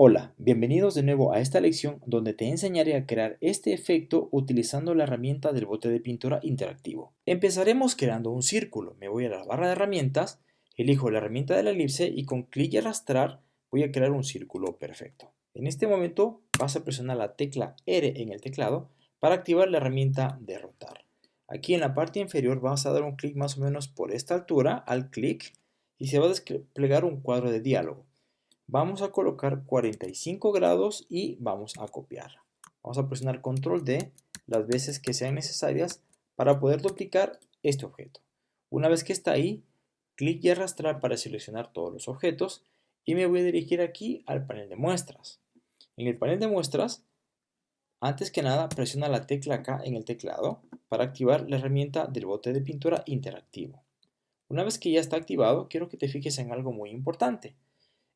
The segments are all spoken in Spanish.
Hola, bienvenidos de nuevo a esta lección donde te enseñaré a crear este efecto utilizando la herramienta del bote de pintura interactivo. Empezaremos creando un círculo. Me voy a la barra de herramientas, elijo la herramienta de la elipse y con clic y arrastrar voy a crear un círculo perfecto. En este momento vas a presionar la tecla R en el teclado para activar la herramienta de rotar. Aquí en la parte inferior vas a dar un clic más o menos por esta altura al clic y se va a desplegar un cuadro de diálogo. Vamos a colocar 45 grados y vamos a copiar. Vamos a presionar control D las veces que sean necesarias para poder duplicar este objeto. Una vez que está ahí, clic y arrastrar para seleccionar todos los objetos y me voy a dirigir aquí al panel de muestras. En el panel de muestras, antes que nada presiona la tecla K en el teclado para activar la herramienta del bote de pintura interactivo. Una vez que ya está activado, quiero que te fijes en algo muy importante.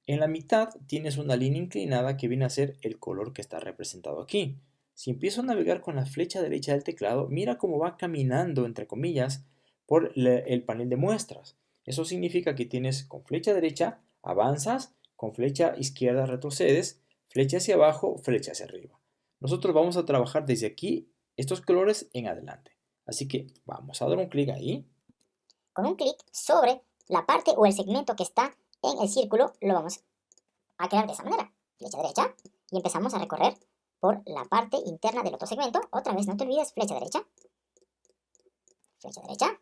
En la mitad tienes una línea inclinada que viene a ser el color que está representado aquí. Si empiezo a navegar con la flecha derecha del teclado, mira cómo va caminando, entre comillas, por el panel de muestras. Eso significa que tienes con flecha derecha, avanzas, con flecha izquierda retrocedes, flecha hacia abajo, flecha hacia arriba. Nosotros vamos a trabajar desde aquí estos colores en adelante. Así que vamos a dar un clic ahí. Con un clic sobre la parte o el segmento que está en el círculo lo vamos a crear de esa manera. Flecha derecha y empezamos a recorrer por la parte interna del otro segmento. Otra vez, no te olvides, flecha derecha. Flecha derecha.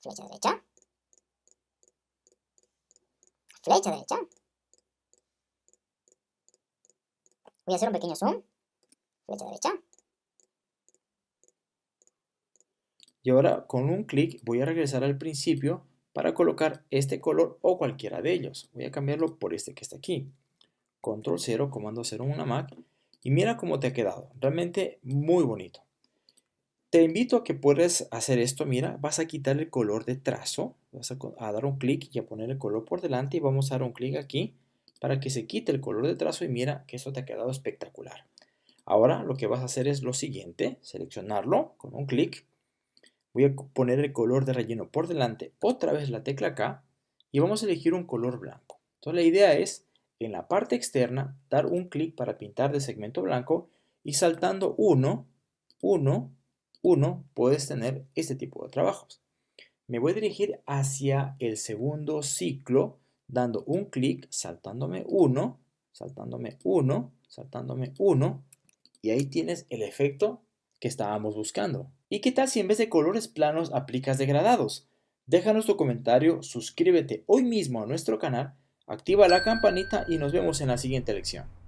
Flecha derecha. Flecha derecha. Voy a hacer un pequeño zoom. Flecha derecha. Y ahora con un clic voy a regresar al principio para colocar este color o cualquiera de ellos. Voy a cambiarlo por este que está aquí. Control 0, comando 0 en una Mac. Y mira cómo te ha quedado. Realmente muy bonito. Te invito a que puedas hacer esto. Mira, vas a quitar el color de trazo. Vas a, dar un clic y a poner el color por delante. Y vamos a dar un clic aquí para que se quite el color de trazo. Y mira que esto te ha quedado espectacular. Ahora lo que vas a hacer es lo siguiente. Seleccionarlo con un clic Voy a poner el color de relleno por delante, otra vez la tecla K, y vamos a elegir un color blanco. Entonces la idea es, en la parte externa, dar un clic para pintar de segmento blanco y saltando 1, 1, 1, puedes tener este tipo de trabajos. Me voy a dirigir hacia el segundo ciclo, dando un clic, saltándome 1, saltándome 1, saltándome 1, y ahí tienes el efecto que estábamos buscando. ¿Y qué tal si en vez de colores planos aplicas degradados? Déjanos tu comentario, suscríbete hoy mismo a nuestro canal, activa la campanita y nos vemos en la siguiente lección.